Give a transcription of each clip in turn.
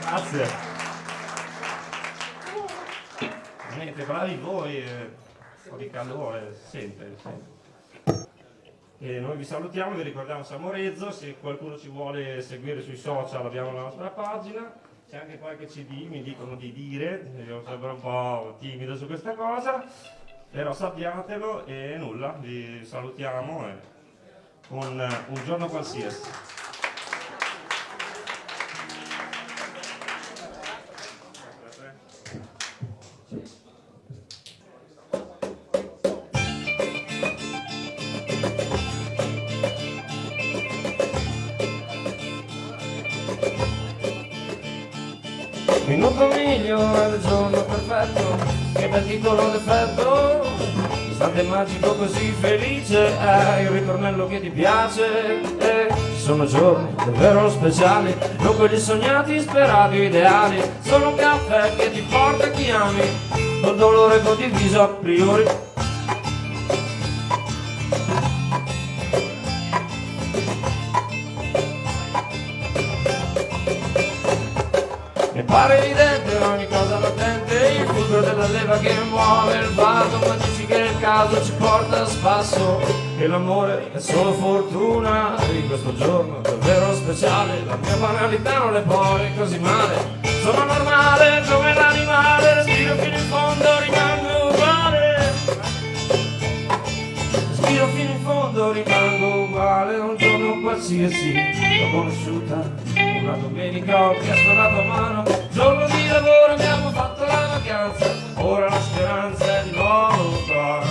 Grazie. Niente, bravi voi, eh, un po' di calore, si sente. E noi vi salutiamo, vi ricordiamo Samorezzo, se qualcuno ci vuole seguire sui social abbiamo la nostra pagina, c'è anche qualche CD, mi dicono di dire, io sembro un po' timido su questa cosa, però sappiatelo e nulla, vi salutiamo e con eh, un giorno qualsiasi. Minuto migliore del giorno perfetto Che bel titolo d'effetto Istante magico così felice È il ritornello che ti piace E ci sono giorni davvero speciali Non quelli sognati, sperati, ideali Sono un caffè che ti porta a chi ami Col dolore condiviso a priori Mi pare evidente ogni cosa latente Il fulcro della leva che muove il vado Ma dici che il caso ci porta a spasso. E l'amore è solo fortuna Di questo giorno davvero speciale La mia banalità non le pone così male. Sono normale come l'animale Respiro fino in fondo rimango uguale Un giorno qualsiasi. L'ho conosciuta una domenica ho chiesto la tua mano. Giorno di lavoro abbiamo fatto la vacanza. Ora la speranza è di nuovo qua.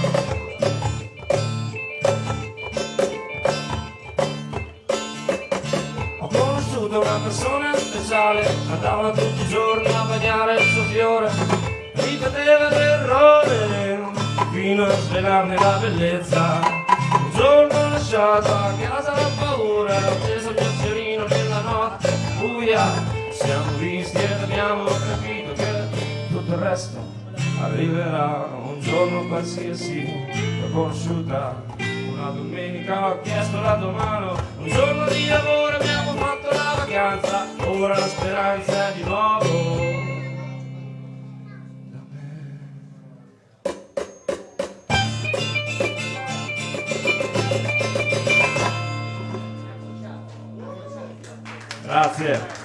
Ho conosciuto una persona speciale Andava tutti i giorni a bagnare il suo fiore. Ripeteva l'errore Fino a svelarne la bellezza. Un giorno ho lasciato a casa la paura Ho preso il mio fiorino nella notte buia. Siamo visti ed abbiamo capito che tutto il resto arriverà. Un giorno qualsiasi L'ho conosciuta una domenica ho chiesto la tua mano Un giorno di lavoro abbiamo fatto la vacanza Ora la speranza è di nuovo Grazie.